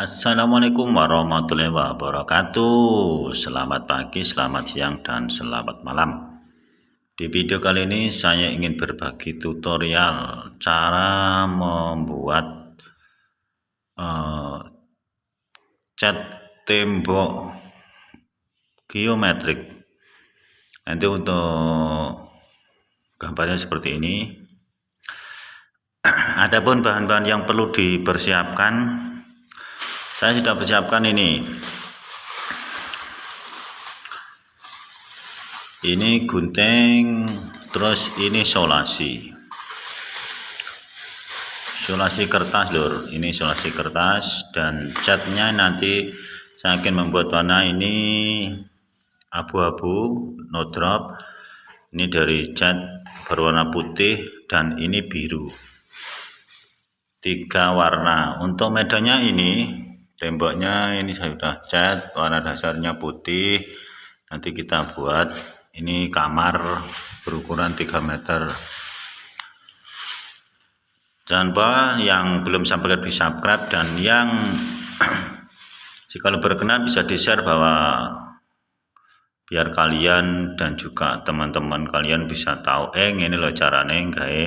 Assalamualaikum warahmatullahi wabarakatuh. Selamat pagi, selamat siang, dan selamat malam. Di video kali ini saya ingin berbagi tutorial Cara membuat uh, cat tembok geometrik. Nanti untuk gambarnya seperti ini. Adapun bahan-bahan yang perlu dipersiapkan saya sudah persiapkan ini. Ini gunting terus ini solasi. Solasi kertas lur. Ini solasi kertas dan catnya nanti saya akan membuat warna ini abu-abu no drop. Ini dari cat berwarna putih dan ini biru. Tiga warna. Untuk medannya ini temboknya ini saya sudah cat warna dasarnya putih. Nanti kita buat ini kamar berukuran 3 meter. Jangan lupa yang belum subscribe di subscribe dan yang jika berkenan bisa di share bahwa biar kalian dan juga teman-teman kalian bisa tahu eh ini loh caranya gawe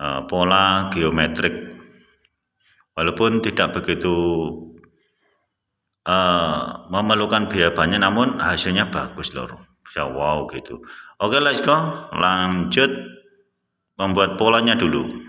uh, pola geometrik walaupun tidak begitu uh, memerlukan biaya banyak namun hasilnya bagus loh. Bisa wow gitu. Oke let's go. Lanjut. Membuat polanya dulu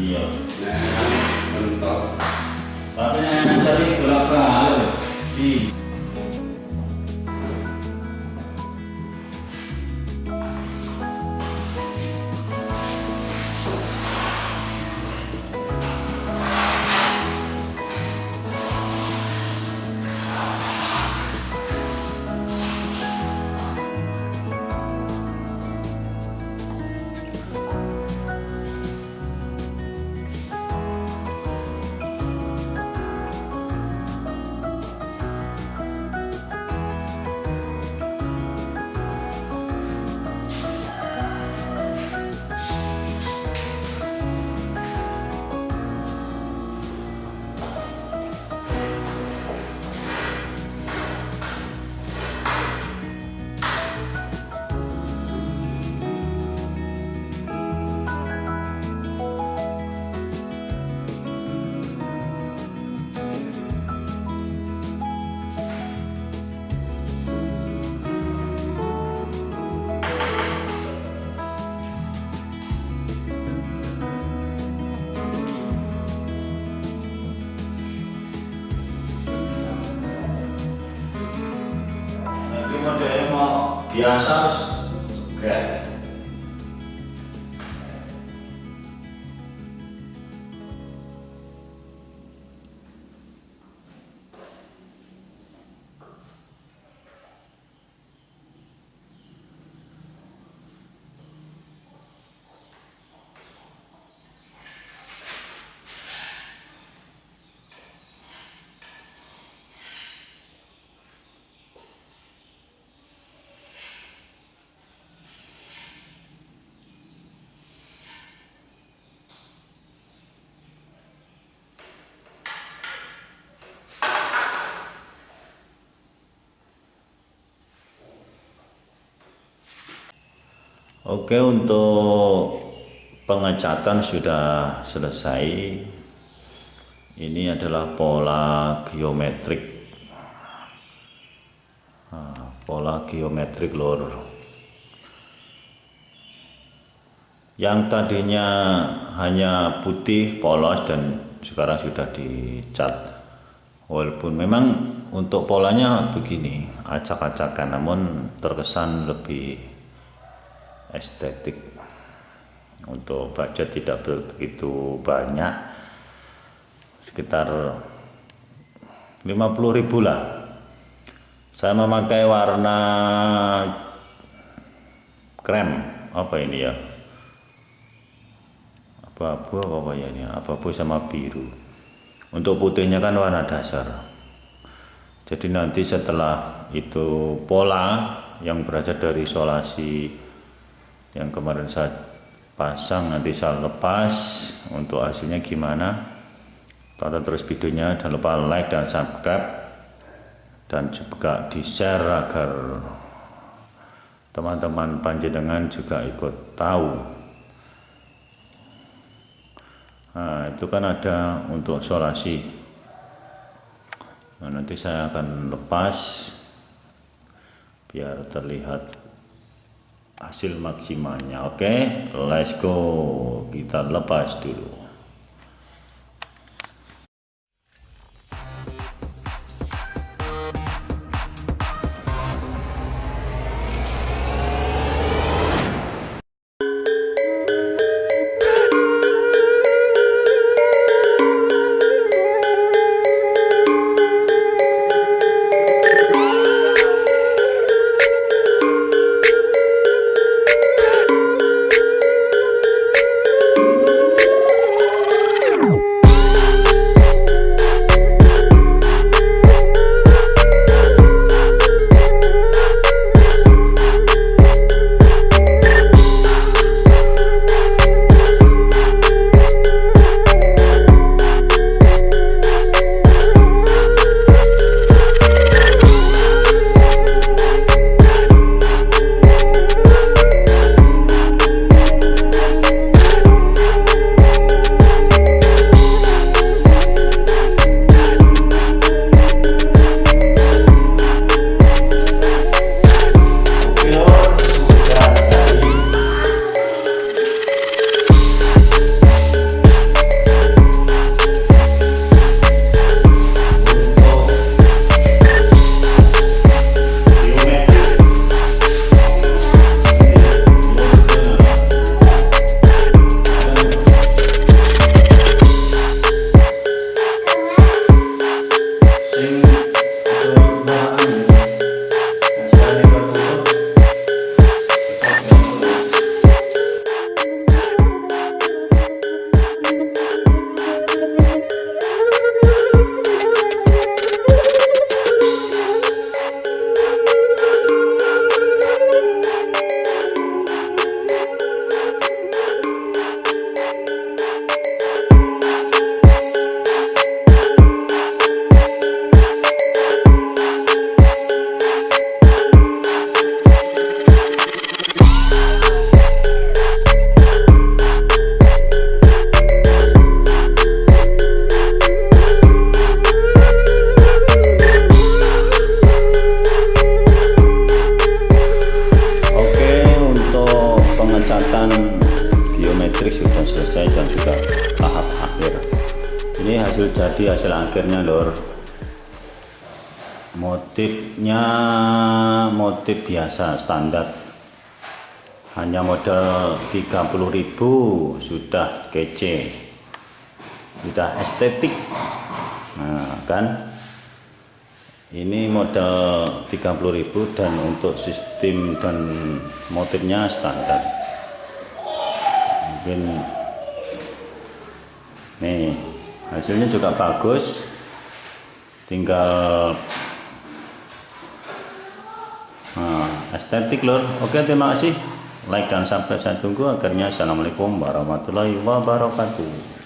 iya tapi yang cari berapa di biasa enggak. Oke untuk pengecatan sudah selesai. Ini adalah pola geometrik. Nah, pola geometrik lor. Yang tadinya hanya putih polos dan sekarang sudah dicat. Walaupun memang untuk polanya begini acak-acakan namun terkesan lebih estetik. Untuk budget tidak begitu banyak sekitar 50.000 lah. Saya memakai warna krem apa ini ya? Abu-abu apa ya ini? Abu-abu sama biru. Untuk putihnya kan warna dasar. Jadi nanti setelah itu pola yang berasal dari isolasi yang kemarin saya pasang nanti saya lepas. Untuk hasilnya gimana? Tonton terus videonya. Jangan lupa like dan subscribe. Dan juga di share agar teman-teman panjenengan juga ikut tahu. Nah itu kan ada untuk isolasi. Nah, nanti saya akan lepas biar terlihat hasil maksimalnya oke okay? let's go kita lepas dulu akhirnya lor motifnya motif biasa standar. Hanya modal 30.000 sudah kece. Sudah estetik. Nah kan? Ini modal 30.000 dan untuk sistem dan motifnya standar. Mungkin nih hasilnya juga bagus tinggal nah, estetik lor oke terima kasih. Like dan subscribe saya tunggu akhirnya. Assalamualaikum warahmatullahi wabarakatuh